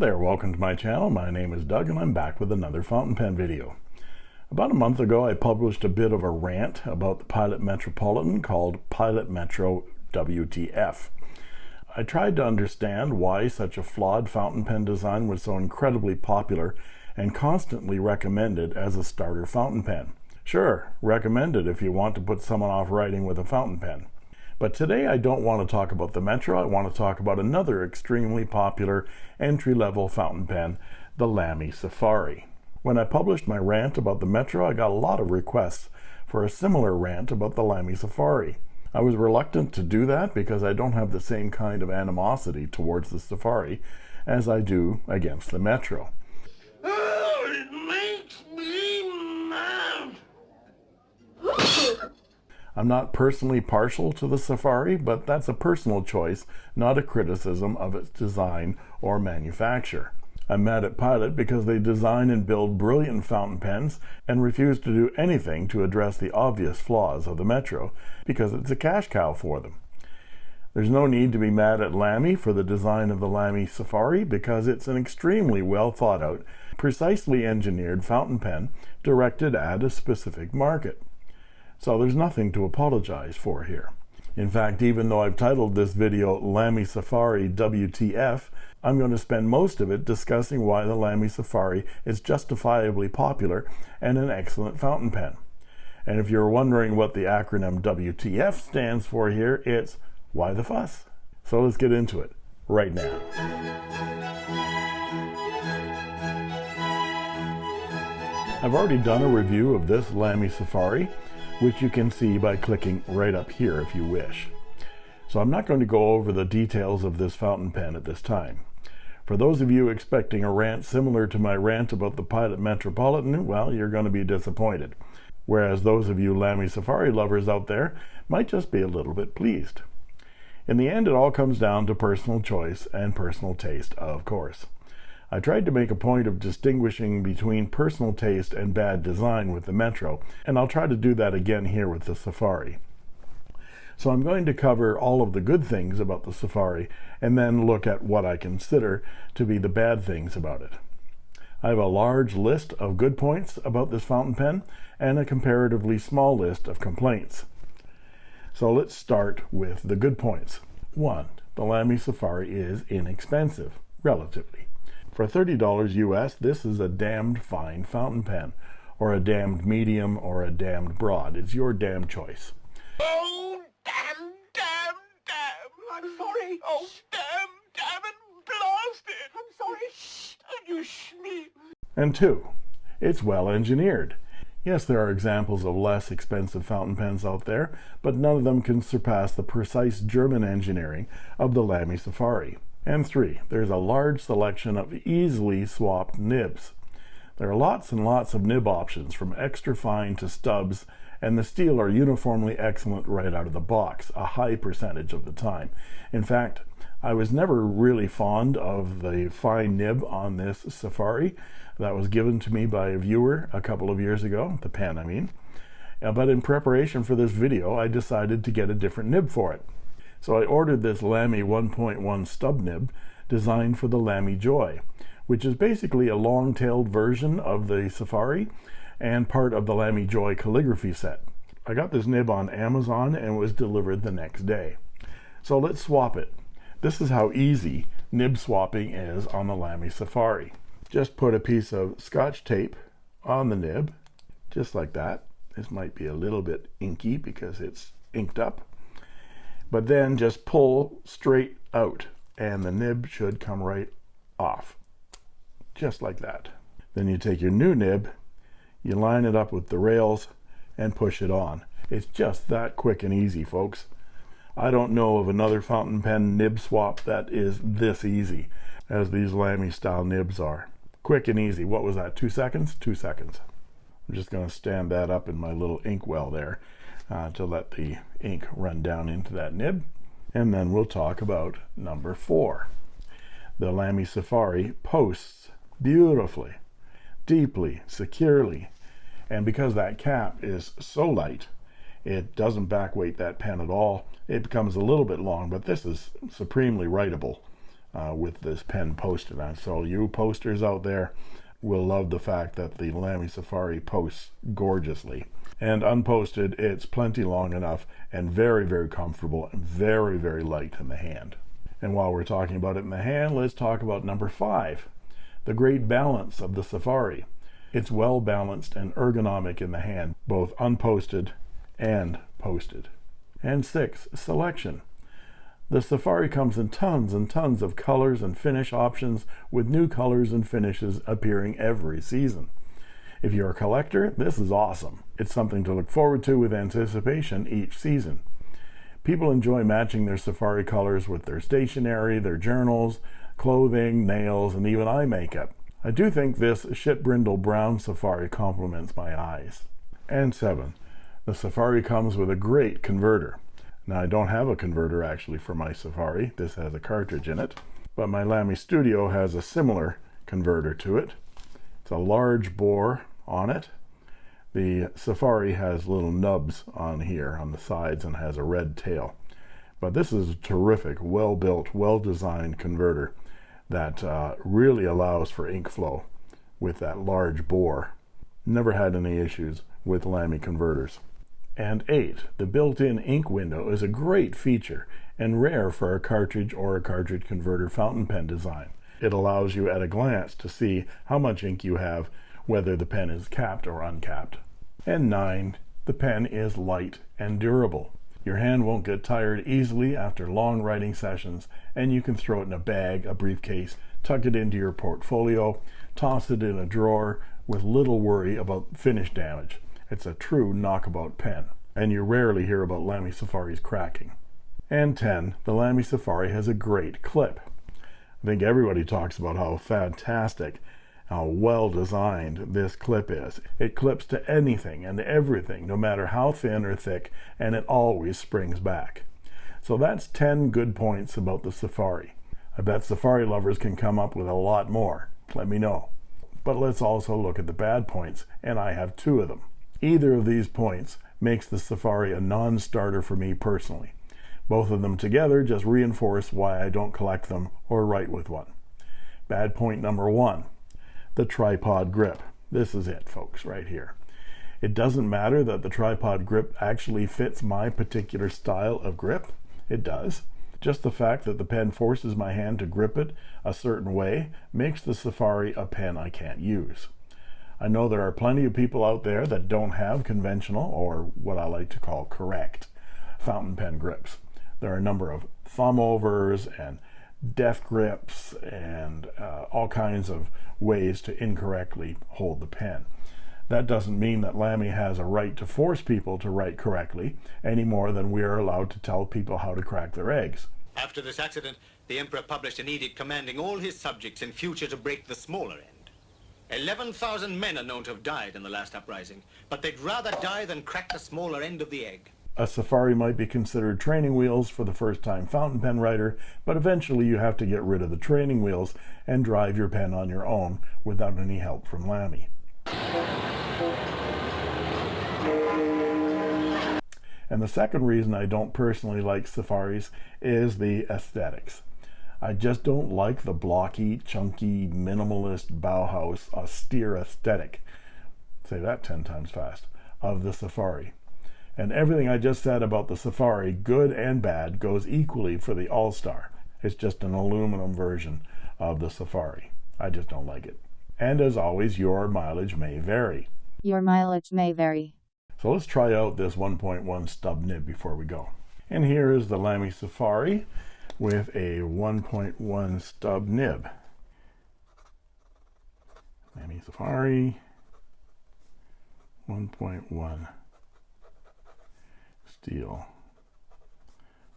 There, welcome to my channel. My name is Doug and I'm back with another fountain pen video. About a month ago I published a bit of a rant about the Pilot Metropolitan called Pilot Metro WTF. I tried to understand why such a flawed fountain pen design was so incredibly popular and constantly recommended as a starter fountain pen. Sure, recommended if you want to put someone off writing with a fountain pen. But today I don't want to talk about the Metro, I want to talk about another extremely popular entry-level fountain pen, the Lamy Safari. When I published my rant about the Metro, I got a lot of requests for a similar rant about the Lamy Safari. I was reluctant to do that because I don't have the same kind of animosity towards the Safari as I do against the Metro. I'm not personally partial to the Safari, but that's a personal choice, not a criticism of its design or manufacture. I'm mad at Pilot because they design and build brilliant fountain pens and refuse to do anything to address the obvious flaws of the Metro because it's a cash cow for them. There's no need to be mad at Lamy for the design of the Lamy Safari because it's an extremely well thought out, precisely engineered fountain pen directed at a specific market. So there's nothing to apologize for here. In fact, even though I've titled this video Lamy Safari WTF, I'm going to spend most of it discussing why the Lamy Safari is justifiably popular and an excellent fountain pen. And if you're wondering what the acronym WTF stands for here, it's why the fuss? So let's get into it right now. I've already done a review of this Lamy Safari, which you can see by clicking right up here if you wish. So I'm not going to go over the details of this fountain pen at this time. For those of you expecting a rant similar to my rant about the Pilot Metropolitan, well, you're going to be disappointed. Whereas those of you Lamy Safari lovers out there might just be a little bit pleased. In the end, it all comes down to personal choice and personal taste, of course. I tried to make a point of distinguishing between personal taste and bad design with the Metro, and I'll try to do that again here with the Safari. So I'm going to cover all of the good things about the Safari and then look at what I consider to be the bad things about it. I have a large list of good points about this fountain pen and a comparatively small list of complaints. So let's start with the good points. One, the Lamy Safari is inexpensive, relatively. For $30 US, this is a damned fine fountain pen, or a damned medium, or a damned broad. It's your damn choice. Oh, damn, damn, damn. I'm sorry. Oh, damn, damn it, blasted. I'm sorry. Shh, you sleep. And two, it's well engineered. Yes, there are examples of less expensive fountain pens out there, but none of them can surpass the precise German engineering of the Lamy Safari. And three, there's a large selection of easily swapped nibs. There are lots and lots of nib options from extra fine to stubs and the steel are uniformly excellent right out of the box, a high percentage of the time. In fact, I was never really fond of the fine nib on this Safari. That was given to me by a viewer a couple of years ago, the pen I mean. But in preparation for this video, I decided to get a different nib for it. So I ordered this Lamy 1.1 stub nib designed for the Lamy Joy, which is basically a long-tailed version of the Safari and part of the Lamy Joy calligraphy set. I got this nib on Amazon and was delivered the next day. So let's swap it. This is how easy nib swapping is on the Lamy Safari. Just put a piece of scotch tape on the nib, just like that. This might be a little bit inky because it's inked up but then just pull straight out and the nib should come right off just like that. Then you take your new nib you line it up with the rails and push it on. It's just that quick and easy folks. I don't know of another fountain pen nib swap that is this easy as these Lamy style nibs are. Quick and easy. What was that? Two seconds? Two seconds. I'm just going to stand that up in my little ink well there uh, to let the ink run down into that nib. And then we'll talk about number four. The Lamy Safari posts beautifully, deeply, securely. And because that cap is so light, it doesn't backweight that pen at all. It becomes a little bit long, but this is supremely writable. uh, with this pen posted on. So you posters out there will love the fact that the Lamy Safari posts gorgeously. And unposted, it's plenty long enough and very, very comfortable and very, very light in the hand. And while we're talking about it in the hand, let's talk about number five, the great balance of the Safari. It's well balanced and ergonomic in the hand, both unposted and posted. And six, selection. The Safari comes in tons and tons of colors and finish options with new colors and finishes appearing every season. If you're a collector, this is awesome. It's something to look forward to with anticipation each season. People enjoy matching their Safari colors with their stationery, their journals, clothing, nails, and even eye makeup. I do think this shit brindle brown Safari complements my eyes. And seven, the Safari comes with a great converter. Now I don't have a converter actually for my Safari. This has a cartridge in it, but my Lamy Studio has a similar converter to it. It's a large bore on it. The Safari has little nubs on here on the sides and has a red tail. But this is a terrific, well-built, well-designed converter that uh, really allows for ink flow with that large bore. Never had any issues with Lamy converters. And 8. The built-in ink window is a great feature and rare for a cartridge or a cartridge converter fountain pen design. It allows you at a glance to see how much ink you have, whether the pen is capped or uncapped. And 9. The pen is light and durable. Your hand won't get tired easily after long writing sessions, and you can throw it in a bag, a briefcase, tuck it into your portfolio, toss it in a drawer with little worry about finish damage. It's a true knockabout pen, and you rarely hear about Lamy Safari's cracking. And 10, the Lamy Safari has a great clip. I think everybody talks about how fantastic, how well designed this clip is. It clips to anything and everything, no matter how thin or thick, and it always springs back. So that's 10 good points about the Safari. I bet Safari lovers can come up with a lot more. Let me know. But let's also look at the bad points, and I have two of them. Either of these points makes the Safari a non-starter for me personally. Both of them together just reinforce why I don't collect them or write with one. Bad point number one, the tripod grip. This is it, folks, right here. It doesn't matter that the tripod grip actually fits my particular style of grip. It does. Just the fact that the pen forces my hand to grip it a certain way makes the Safari a pen I can't use. I know there are plenty of people out there that don't have conventional or what I like to call correct fountain pen grips. There are a number of thumb overs and death grips and uh, all kinds of ways to incorrectly hold the pen. That doesn't mean that Lamy has a right to force people to write correctly any more than we are allowed to tell people how to crack their eggs. After this accident, the Emperor published an edict commanding all his subjects in future to break the smaller end. 11,000 men are known to have died in the last uprising, but they'd rather die than crack the smaller end of the egg. A Safari might be considered training wheels for the first-time fountain pen writer, but eventually you have to get rid of the training wheels and drive your pen on your own without any help from Lamy. And the second reason I don't personally like Safaris is the aesthetics. I just don't like the blocky, chunky, minimalist Bauhaus austere aesthetic. Say that 10 times fast of the Safari. And everything I just said about the Safari, good and bad, goes equally for the AL-star. It's just an aluminum version of the Safari. I just don't like it. And as always, your mileage may vary. Your mileage may vary. So let's try out this 1.1 stub nib before we go. And here is the Lamy Safari with a 1.1 stub nib. Lamy Safari 1.1 steel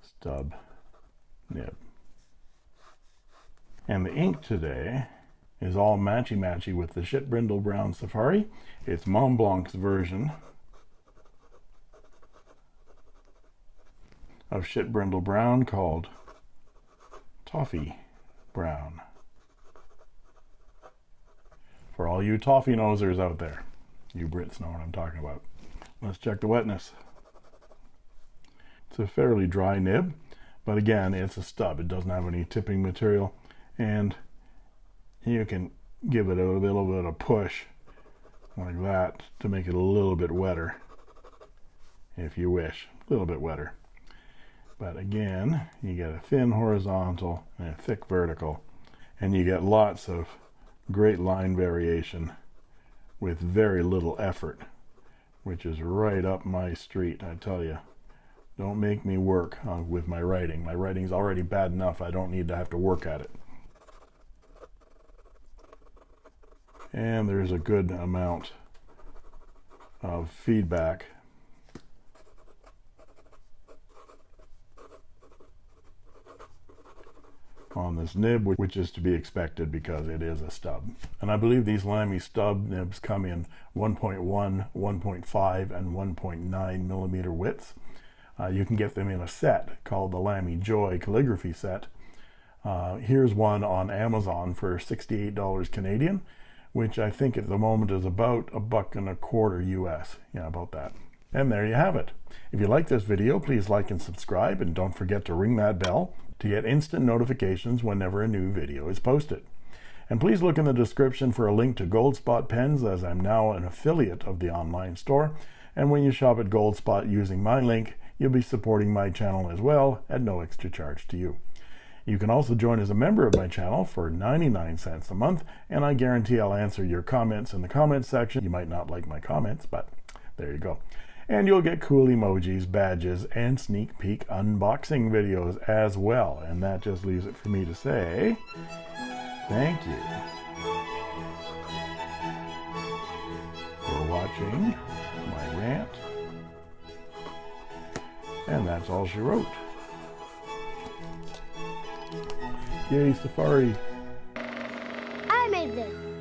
stub nib. And the ink today is all matchy-matchy with the Shit Brindle Brown Safari. It's Montblanc's version of Shit Brindle Brown called toffee brown. For all you toffee nosers out there, you Brits know what I'm talking about. Let's check the wetness. It's a fairly dry nib, but again, it's a stub. It doesn't have any tipping material. and you can give it a little bit of push like that to make it a little bit wetter if you wish a little bit wetter but again you get a thin horizontal and a thick vertical and you get lots of great line variation with very little effort which is right up my street I tell you don't make me work uh, with my writing. My writing's already bad enough I don't need to have to work at it. And there's a good amount of feedback. On this nib which is to be expected because it is a stub. And I believe these Lamy stub nibs come in 1.1 1.5 and 1.9 millimeter widths uh, you can get them in a set called the Lamy Joy calligraphy set. Uh, here's one on Amazon for $68 Canadian which I think at the moment is about a buck and a quarter US yeah about that. And there you have it. If you like this video please like and subscribe and don't forget to ring that bell to get instant notifications whenever a new video is posted. And please look in the description for a link to Goldspot pens as I'm now an affiliate of the online store. And when you shop at Goldspot using my link you'll be supporting my channel as well at no extra charge to you you can also join as a member of my channel for 99 cents a month, and I guarantee I'll answer your comments in the comments section. You might not like my comments, but there you go. And you'll get cool emojis, badges, and sneak peek unboxing videos as well. And that just leaves it for me to say thank you for watching my rant. And that's all she wrote. Yay, Safari. I made this.